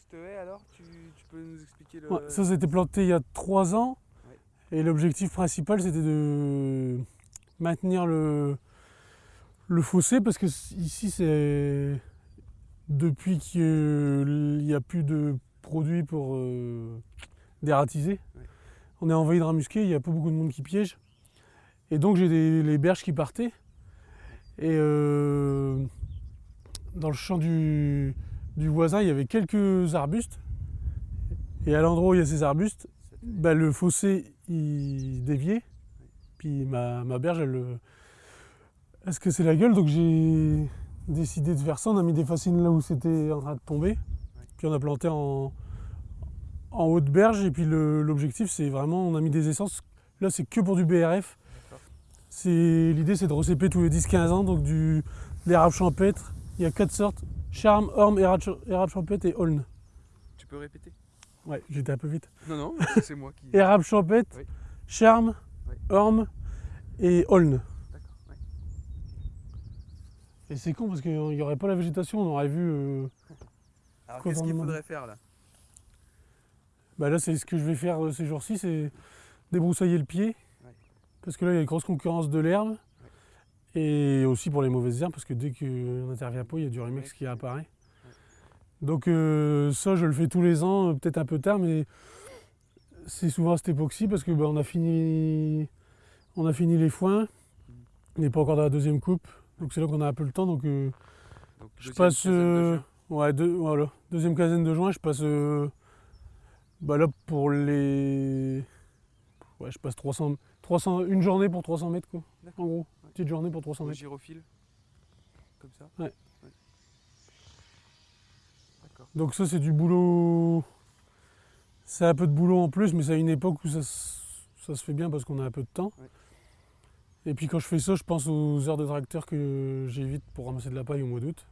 cette haie alors tu, tu peux nous expliquer le. Ouais, ça, c'était planté il y a trois ans. Ouais. Et l'objectif principal, c'était de maintenir le, le fossé parce que ici, c'est depuis qu'il n'y a plus de produits pour euh, dératiser. Ouais. On est envahi de rats musqués, il n'y a pas beaucoup de monde qui piège. Et donc, j'ai les berges qui partaient. Et euh, dans le champ du, du voisin, il y avait quelques arbustes. Et à l'endroit où il y a ces arbustes, bah, le fossé il déviait. Puis ma, ma berge, elle, euh, elle se cassait la gueule? Donc j'ai décidé de faire ça. On a mis des fascines là où c'était en train de tomber. Puis on a planté en, haute berge. Et puis l'objectif, c'est vraiment, on a mis des essences. Là, c'est que pour du BRF. C'est L'idée, c'est de recéper tous les 10-15 ans. Donc du, l'érable champêtre. Il y a quatre sortes. Charme, orme, érable, cha- érable champêtre et aulne. Tu peux répéter? Ouais, j'étais un peu vite. Non, non, c'est moi qui. Érable champêtre, Oui. charme, Oui. orme et aulne. D'accord. ouais. Et c'est con parce qu'il n'y aurait pas la végétation, on aurait vu. euh, Alors qu'est-ce qu'il faudrait faire là? Bah là, c'est ce que je vais faire euh, ces jours-ci, c'est débroussailler le pied. Ouais. Parce que là, il y a une grosse concurrence de l'herbe. Et aussi pour les mauvaises herbes, parce que dès qu'on n'intervient pas, il y a du Rimex qui apparaît. Donc euh, ça, je le fais tous les ans, euh, peut-être un peu tard, mais c'est souvent à cette époque-ci parce que bah, on, a fini, on a fini les foins. On n'est pas encore dans la deuxième coupe. Donc c'est là qu'on a un peu le temps. Donc euh, Donc, Je passe, de. Ouais, deux- voilà. Deuxième quinzaine de juin, je passe. bah là, pour les. Ouais, je passe 300, 300, une journée pour 300 mètres, quoi. En gros, petite journée pour 300 Au mètres. gyrophile Comme ça Ouais. D'accord. Donc, ça, c'est du boulot. C'est un peu de boulot en plus, mais c'est à une époque où ça, se- ça se fait bien parce qu'on a un peu de temps. Ouais. Et puis, quand je fais ça, je pense aux heures de tracteur que j'évite pour ramasser de la paille au mois d'août.